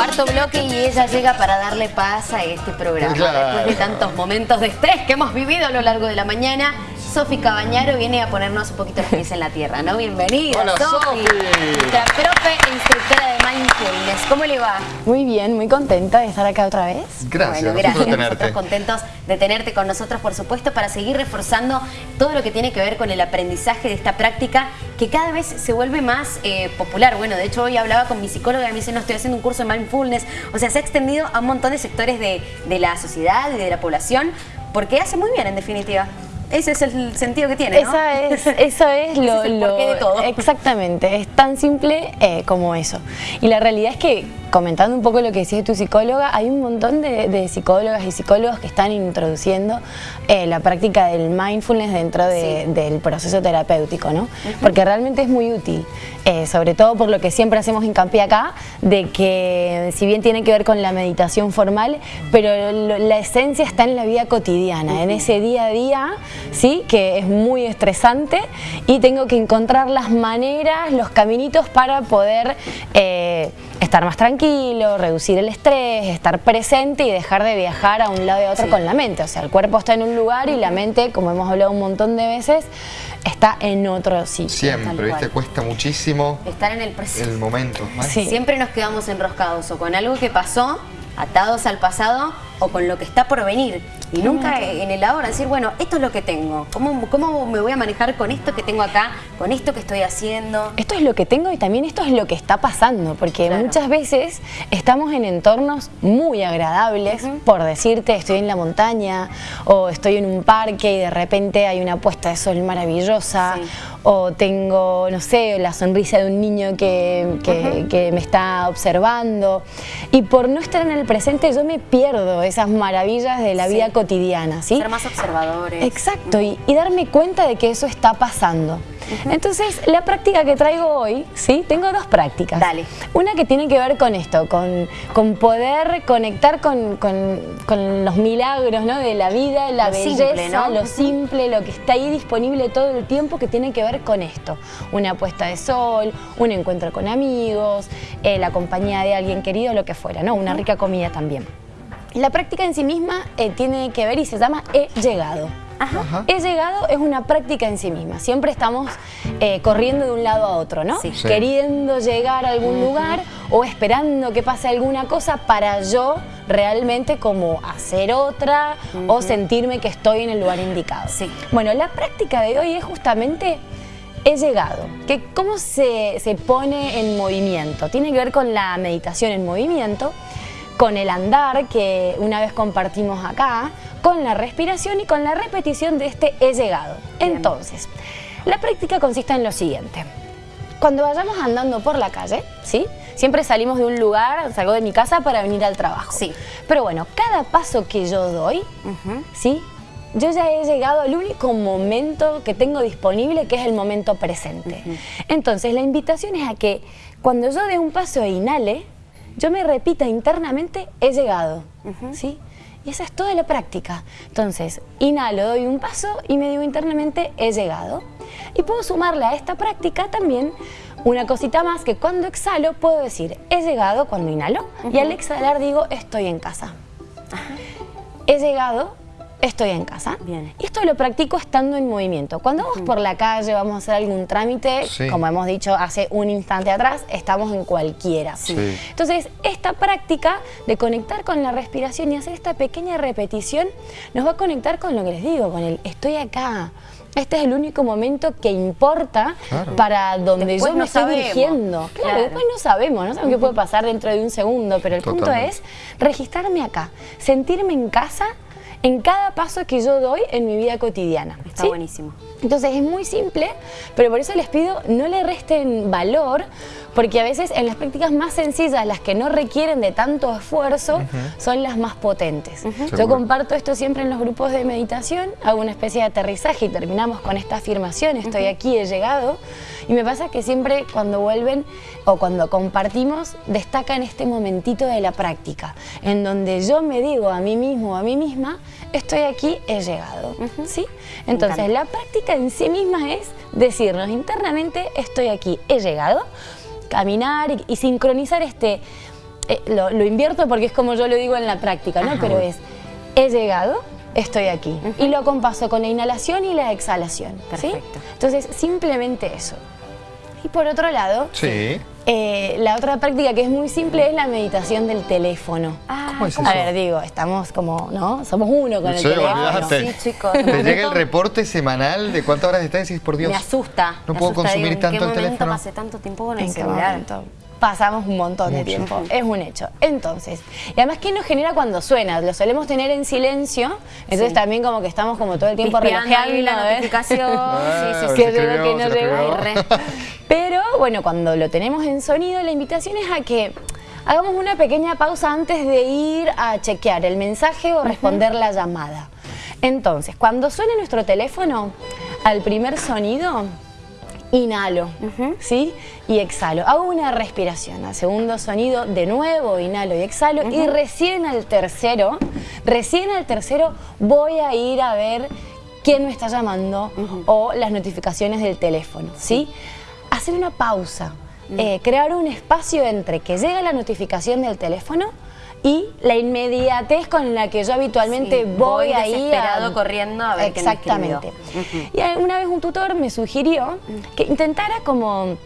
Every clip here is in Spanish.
Cuarto bloque y ella llega para darle paz a este programa. Después de tantos momentos de estrés que hemos vivido a lo largo de la mañana, Sofi Cabañaro viene a ponernos un poquito los pies en la tierra, ¿no? Bienvenida, Hola, Sofi. Nuestra profe e instructora de Mindfulness. ¿Cómo le va? Muy bien, muy contenta de estar acá otra vez. Gracias, bueno, gracias. gracias. tenerte. Nosotros contentos de tenerte con nosotros, por supuesto, para seguir reforzando todo lo que tiene que ver con el aprendizaje de esta práctica que cada vez se vuelve más eh, popular. Bueno, de hecho hoy hablaba con mi psicóloga y me dice, no, estoy haciendo un curso de Mindfulness. O sea, se ha extendido a un montón de sectores de, de la sociedad y de la población porque hace muy bien, en definitiva. Ese es el sentido que tiene, ¿no? Esa es, eso es Ese lo, es el lo- de todo. Exactamente, es tan simple eh, como eso. Y la realidad es que, comentando un poco lo que decía tu psicóloga, hay un montón de, de psicólogas y psicólogos que están introduciendo eh, la práctica del mindfulness dentro de- Sí. del proceso terapéutico, ¿no? Porque realmente es muy útil, eh, sobre todo por lo que siempre hacemos hincapié acá, de que si bien tiene que ver con la meditación formal, pero lo- la esencia está en la vida cotidiana, en ese día a día, ¿sí? Que es muy estresante y tengo que encontrar las maneras, los caminitos para poder eh, estar más tranquilo, reducir el estrés, estar presente y dejar de viajar a un lado y a otro Sí. con la mente. O sea, el cuerpo está en un lugar y la mente, como hemos hablado un montón de veces, está en otro sitio. Siempre, ¿viste? Cuesta muchísimo Estar en el presente. el momento. ¿vale? Sí. Siempre nos quedamos enroscados o con algo que pasó, atados al pasado o con lo que está por venir. Y nunca en el ahora decir, bueno, esto es lo que tengo. ¿Cómo, ¿Cómo me voy a manejar con esto que tengo acá, con esto que estoy haciendo? Esto es lo que tengo y también esto es lo que está pasando, porque Claro. muchas veces estamos en entornos muy agradables, por decirte, estoy en la montaña o estoy en un parque y de repente hay una puesta de sol maravillosa, Sí. o tengo, no sé, la sonrisa de un niño que, que- que me está observando. Y por no estar en el presente yo me pierdo esas maravillas de la Sí. vida cotidiana, ¿sí? Ser más observadores. Exacto, y, y darme cuenta de que eso está pasando. Entonces, la práctica que traigo hoy, ¿sí? Tengo dos prácticas. Dale. Una que tiene que ver con esto, con, con poder conectar con, con- con los milagros ¿no? de la vida, la Lo belleza, simple, ¿no? lo simple, lo que está ahí disponible todo el tiempo que tiene que ver con esto. Una puesta de sol, un encuentro con amigos, eh, la compañía de alguien querido, lo que fuera, ¿no? Una rica comida también. La práctica en sí misma eh, tiene que ver y se llama He llegado. Ajá. He llegado es una práctica en sí misma. Siempre estamos eh, corriendo de un lado a otro, ¿no? Sí. Sí. Queriendo llegar a algún lugar o esperando que pase alguna cosa para yo realmente como hacer otra o sentirme que estoy en el lugar indicado. Sí. Bueno, la práctica de hoy es justamente he llegado. Que ¿Cómo se, se pone en movimiento? Tiene que ver con la meditación en movimiento, con el andar que una vez compartimos acá, con la respiración y con la repetición de este he llegado. Bien. Entonces, la práctica consiste en lo siguiente. Cuando vayamos andando por la calle, ¿sí? Siempre salimos de un lugar, salgo de mi casa para venir al trabajo. Sí. Pero bueno, cada paso que yo doy. ¿sí? Yo ya he llegado al único momento que tengo disponible, que es el momento presente. Entonces, la invitación es a que cuando yo dé un paso e inhale, yo me repita internamente, he llegado, ¿sí? Y esa es toda la práctica. Entonces, inhalo, doy un paso y me digo internamente, he llegado. Y puedo sumarle a esta práctica también una cosita más que cuando exhalo puedo decir, he llegado cuando inhalo y al exhalar digo, estoy en casa. He llegado, estoy en casa. Bien. Y esto lo practico estando en movimiento. Cuando vamos por la calle, vamos a hacer algún trámite, Sí. como hemos dicho hace un instante atrás, estamos en cualquiera. Sí. Entonces, esta práctica de conectar con la respiración y hacer esta pequeña repetición nos va a conectar con lo que les digo, con el estoy acá. Este es el único momento que importa Claro. para donde Después yo me no estoy sabemos. dirigiendo. Claro, Claro. después no sabemos, no sabemos qué puede pasar dentro de un segundo, pero el punto es registrarme acá, sentirme en casa en cada paso que yo doy en mi vida cotidiana. Está ¿sí? buenísimo. Entonces es muy simple, pero por eso les pido no le resten valor, porque a veces en las prácticas más sencillas, las que no requieren de tanto esfuerzo, son las más potentes. Yo comparto esto siempre en los grupos de meditación, hago una especie de aterrizaje y terminamos con esta afirmación, estoy aquí, he llegado, y me pasa que siempre cuando vuelven o cuando compartimos, destacan este momentito de la práctica, en donde yo me digo a mí mismo o a mí misma, estoy aquí, he llegado. ¿sí? Entonces, la práctica en sí misma es decirnos internamente, estoy aquí, he llegado, caminar y, y sincronizar este, eh, lo, lo invierto porque es como yo lo digo en la práctica, ¿no? Pero es, he llegado, estoy aquí. Y lo compaso con la inhalación y la exhalación. ¿sí? Perfecto. Entonces, simplemente eso. Y por otro lado, Sí. Eh, la otra práctica que es muy simple es la meditación del teléfono. ¿Cómo es A eso? ver, digo, estamos como, ¿no? Somos uno con el Sí, teléfono. olvídate. Sí, chicos. Te llega el reporte semanal de cuántas horas estás y decís, por Dios. Me asusta. No me puedo asusta. consumir Digo, tanto ¿En el qué momento teléfono? pasé tanto tiempo con el ¿En qué celular? momento? Pasamos un montón de tiempo, es un hecho. Entonces, y además, ¿qué nos genera cuando suena? Lo solemos tener en silencio, entonces Sí. también como que estamos como todo el tiempo relojeando. la ¿eh? notificación. Ah, sí, sí, sí. que escribió, que no se bueno, cuando lo tenemos en sonido, la invitación es a que hagamos una pequeña pausa antes de ir a chequear el mensaje o responder la llamada. Entonces, cuando suene nuestro teléfono, al primer sonido, inhalo, ¿sí? Y exhalo. Hago una respiración. Al segundo sonido, de nuevo, inhalo y exhalo. Y recién al tercero, recién al tercero voy a ir a ver quién me está llamando o las notificaciones del teléfono, ¿sí? Hacer una pausa, eh, crear un espacio entre que llega la notificación del teléfono y la inmediatez con la que yo habitualmente Sí, voy, voy ahí desesperado corriendo a ver quién me escribió. Exactamente. Y una vez un tutor me sugirió que intentara como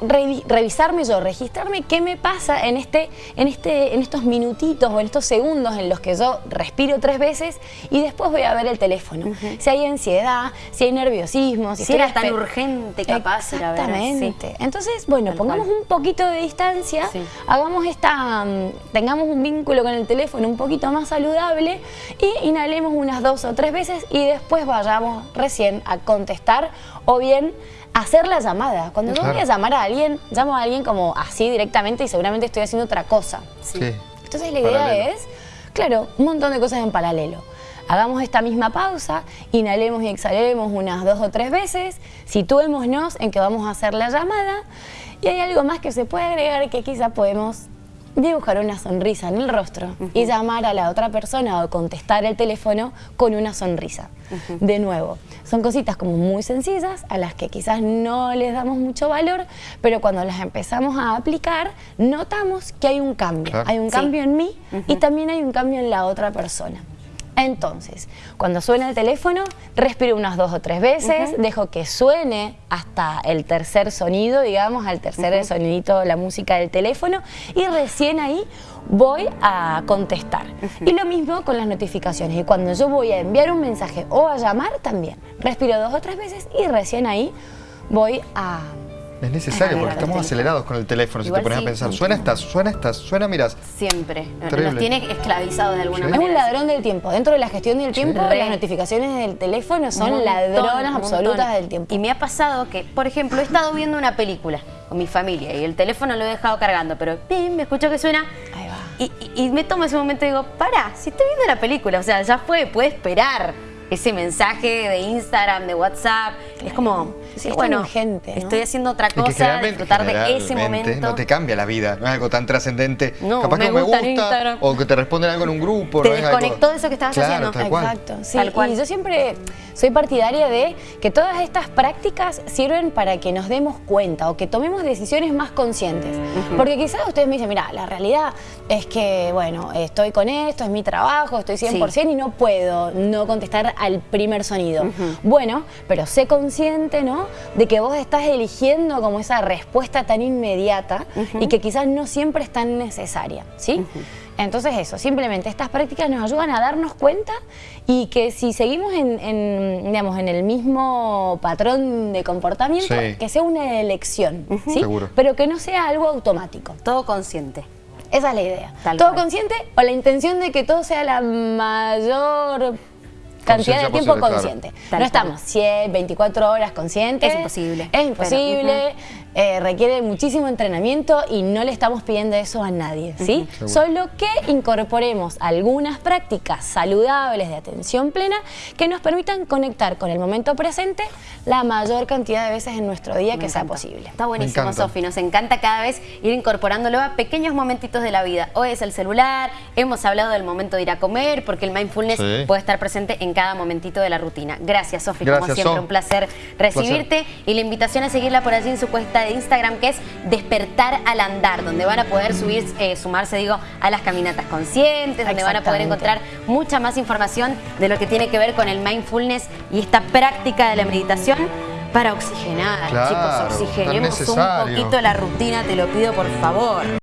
revi- revisarme yo, registrarme qué me pasa en, este, en, este, en estos minutitos o en estos segundos en los que yo respiro tres veces y después voy a ver el teléfono. Si hay ansiedad, si hay nerviosismo, si, Si era tan urgente, capaz, ir a ver, Exactamente. Entonces, bueno, Tal pongamos cual. un poquito de distancia, Sí. hagamos esta, mm, tengamos un vínculo con el teléfono un poquito más saludable y inhalemos unas dos o tres veces y después vayamos recién a contestar o bien hacer la llamada. Cuando yo voy a llamar a alguien, llamo a alguien como así directamente y seguramente estoy haciendo otra cosa. Sí. Entonces la idea Paralelo. es, claro, un montón de cosas en paralelo. Hagamos esta misma pausa, inhalemos y exhalemos unas dos o tres veces, situémonos en que vamos a hacer la llamada y hay algo más que se puede agregar que quizá podemos dibujar una sonrisa en el rostro y llamar a la otra persona o contestar el teléfono con una sonrisa. De nuevo, son cositas como muy sencillas a las que quizás no les damos mucho valor, pero cuando las empezamos a aplicar notamos que hay un cambio. Claro. Hay un Sí. cambio en mí y también hay un cambio en la otra persona. Entonces, cuando suena el teléfono, respiro unas dos o tres veces, dejo que suene hasta el tercer sonido, digamos, al tercer sonidito la música del teléfono y recién ahí voy a contestar. Y lo mismo con las notificaciones. Y cuando yo voy a enviar un mensaje o a llamar también, respiro dos o tres veces y recién ahí voy a... Es necesario porque estamos acelerados con el teléfono. Si te pones sí. a pensar, suena estas, suena estas, suena, miras. Siempre. Nos tiene esclavizados de alguna Sí. Es manera. un ladrón del tiempo. Dentro de la gestión del tiempo, Re. las notificaciones del teléfono son montón, ladronas absolutas del tiempo. Y me ha pasado que, por ejemplo, he estado viendo una película con mi familia y el teléfono lo he dejado cargando, pero pim, me escucho que suena. Ahí va. Y, y- y me tomo ese momento y digo, para, si estoy viendo la película, o sea, ya fue, puede esperar ese mensaje de Instagram, de WhatsApp. Es como, Sí, sí, es bueno, urgente, ¿no? estoy haciendo otra cosa, disfrutar de ese momento. no te cambia la vida, no es algo tan trascendente. No, Capaz me que no me gusta o que te responden algo en un grupo. Te no desconectó de eso que estabas Claro, haciendo. Tal cual. Exacto, sí. Tal cual. Y yo siempre soy partidaria de que todas estas prácticas sirven para que nos demos cuenta o que tomemos decisiones más conscientes. Porque quizás ustedes me dicen, mira, la realidad es que, bueno, estoy con esto, es mi trabajo, estoy 100% y no puedo no contestar al primer sonido. Bueno, pero sé consciente, ¿no? De que vos estás eligiendo como esa respuesta tan inmediata y que quizás no siempre es tan necesaria, ¿sí? Entonces eso, simplemente estas prácticas nos ayudan a darnos cuenta y que si seguimos en, en, digamos, en el mismo patrón de comportamiento, Sí. que sea una elección, ¿sí? Seguro. Pero que no sea algo automático. Todo consciente. Esa es la idea. Tal todo cual. consciente o la intención de que todo sea la mayor cantidad de tiempo posible, claro. consciente. Tal no estamos 100, 24 horas conscientes. Es imposible. Es imposible. Eh, requiere muchísimo entrenamiento y no le estamos pidiendo eso a nadie, ¿sí? Solo que incorporemos algunas prácticas saludables de atención plena que nos permitan conectar con el momento presente la mayor cantidad de veces en nuestro día Me que sea posible. Está buenísimo. Sofi. Nos encanta cada vez ir incorporándolo a pequeños momentitos de la vida. Hoy es el celular, hemos hablado del momento de ir a comer, porque el mindfulness Sí. puede estar presente en cada momentito de la rutina. Gracias, Sofi, como siempre, So. un placer recibirte. Y la invitación a seguirla por allí en su cuesta de Instagram que es Despertar al Andar, donde van a poder subir, eh, sumarse, digo, a las caminatas conscientes, donde van a poder encontrar mucha más información de lo que tiene que ver con el mindfulness y esta práctica de la meditación para oxigenar. Claro, Chicos, oxigenemos un poquito la rutina, te lo pido por favor.